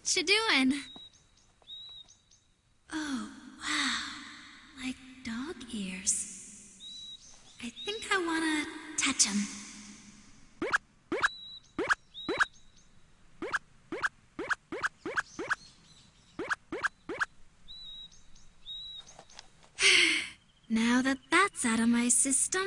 What you doing? Oh, wow. Like dog ears. I think I wanna touch them. now that that's out of my system,